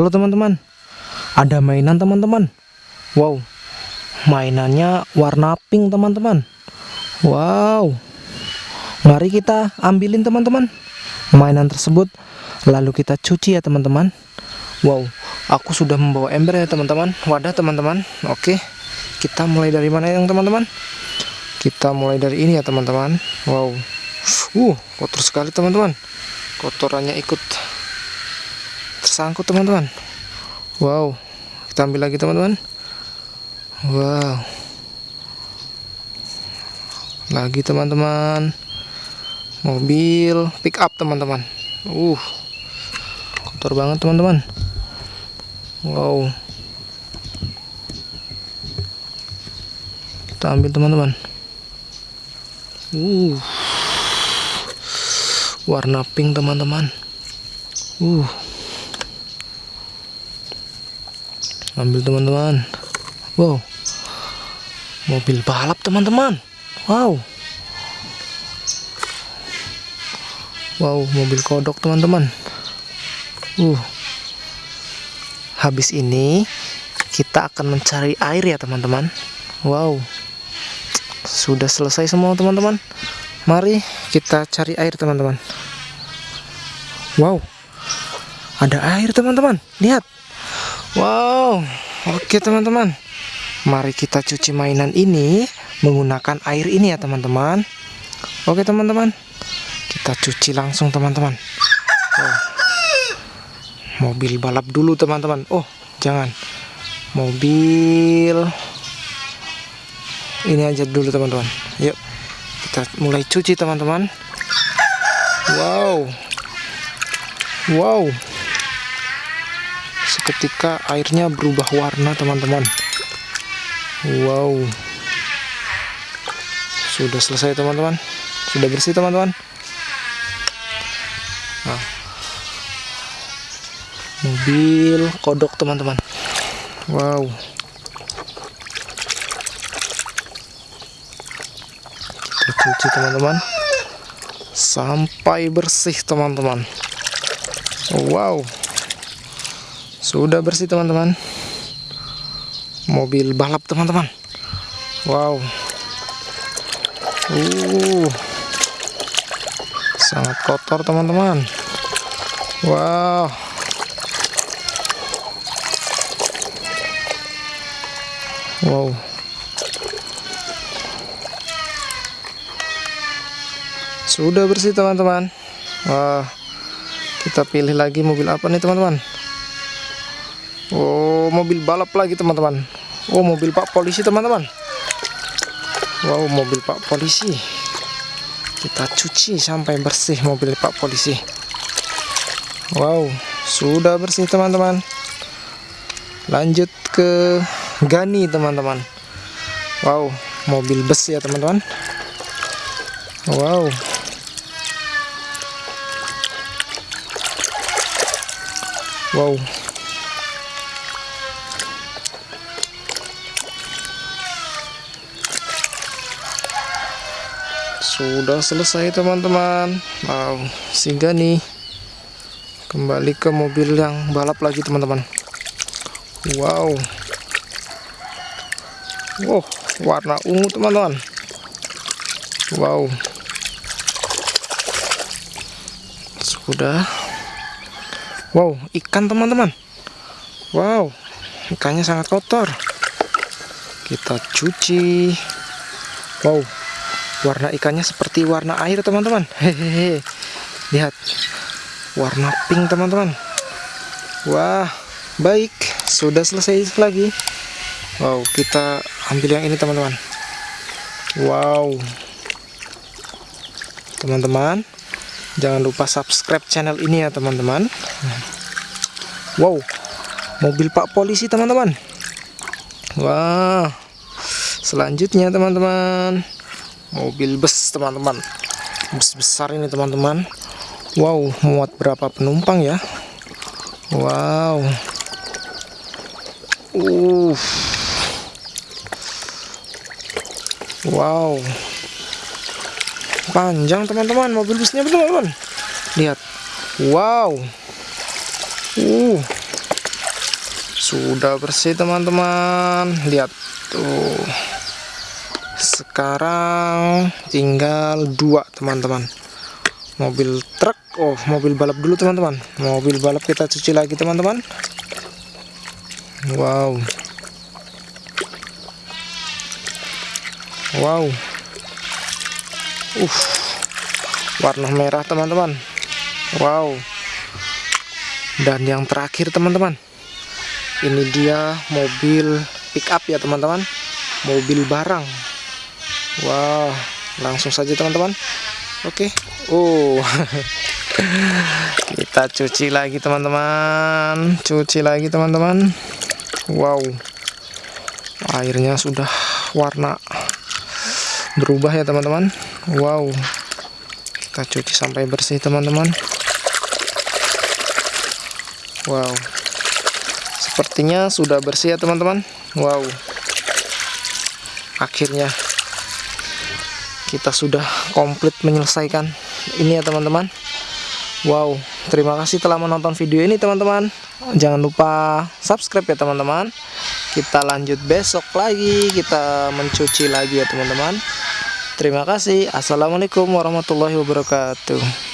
Halo teman-teman, ada mainan teman-teman. Wow, mainannya warna pink teman-teman. Wow, mari kita ambilin teman-teman mainan tersebut, lalu kita cuci ya teman-teman. Wow, aku sudah membawa ember ya teman-teman, wadah teman-teman. Oke, kita mulai dari mana yang teman-teman? Kita mulai dari ini ya teman-teman. Wow, uh, kotor sekali teman-teman. Kotorannya ikut tersangkut teman-teman. Wow. Kita ambil lagi teman-teman. Wow. Lagi teman-teman. Mobil pick up teman-teman. Uh. Kotor banget teman-teman. Wow. Kita ambil teman-teman. Uh. Warna pink teman-teman. Uh ambil teman-teman. Wow. Mobil balap teman-teman. Wow. Wow mobil kodok teman-teman. Uh. Habis ini kita akan mencari air ya teman-teman. Wow. Sudah selesai semua teman-teman. Mari kita cari air teman-teman. Wow. Ada air teman-teman. Lihat Wow, oke teman-teman. Mari kita cuci mainan ini menggunakan air ini ya teman-teman. Oke teman-teman, kita cuci langsung teman-teman. Oh. Mobil balap dulu teman-teman. Oh, jangan. Mobil ini aja dulu teman-teman. Yuk, kita mulai cuci teman-teman. Wow, wow seketika airnya berubah warna teman-teman. Wow. Sudah selesai teman-teman. Sudah bersih teman-teman. Nah. mobil kodok teman-teman. Wow. Kita cuci teman-teman. Sampai bersih teman-teman. Wow sudah bersih teman-teman. Mobil balap teman-teman. Wow. Uh. Sangat kotor teman-teman. Wow. Wow. Sudah bersih teman-teman. Wah. Kita pilih lagi mobil apa nih teman-teman? Oh mobil balap lagi teman-teman. Oh mobil pak polisi teman-teman. Wow mobil pak polisi. Kita cuci sampai bersih mobil pak polisi. Wow sudah bersih teman-teman. Lanjut ke Gani teman-teman. Wow mobil bus ya teman-teman. Wow. Wow sudah selesai teman-teman. Wow sehingga nih. Kembali ke mobil yang balap lagi teman-teman. Wow. Wow warna ungu teman-teman. Wow. Sudah. Wow ikan teman-teman. Wow ikannya sangat kotor. Kita cuci. Wow warna ikannya seperti warna air teman-teman. Hehehe. Lihat. Warna pink teman-teman. Wah baik. Sudah selesai lagi. Wow kita ambil yang ini teman-teman. Wow. Teman-teman jangan lupa subscribe channel ini ya teman-teman. Wow. Mobil pak polisi teman-teman. Wah. Selanjutnya teman-teman mobil bus teman-teman. Bus besar ini teman-teman. Wow muat berapa penumpang ya? Wow. Uh wow. Panjang teman-teman mobil busnya teman-teman. Lihat. Wow. Uh. Sudah bersih teman-teman. Lihat tuh sekarang tinggal dua teman-teman. Mobil truk oh mobil balap dulu teman-teman. Mobil balap kita cuci lagi teman-teman. Wow. Wow. Uh warna merah teman-teman. Wow. Dan yang terakhir teman-teman. Ini dia mobil pick up ya teman-teman. Mobil barang wow langsung saja teman-teman. Oke. Oh kita cuci lagi teman-teman. Cuci lagi teman-teman. Wow. Airnya sudah warna berubah ya teman-teman. Wow. Kita cuci sampai bersih teman-teman. Wow. Sepertinya sudah bersih ya teman-teman. Wow. Akhirnya kita sudah komplit menyelesaikan. Ini ya teman-teman. Wow terima kasih telah menonton video ini teman-teman. Jangan lupa subscribe ya teman-teman. Kita lanjut besok lagi. Kita mencuci lagi ya teman-teman. Terima kasih. Assalamualaikum warahmatullahi wabarakatuh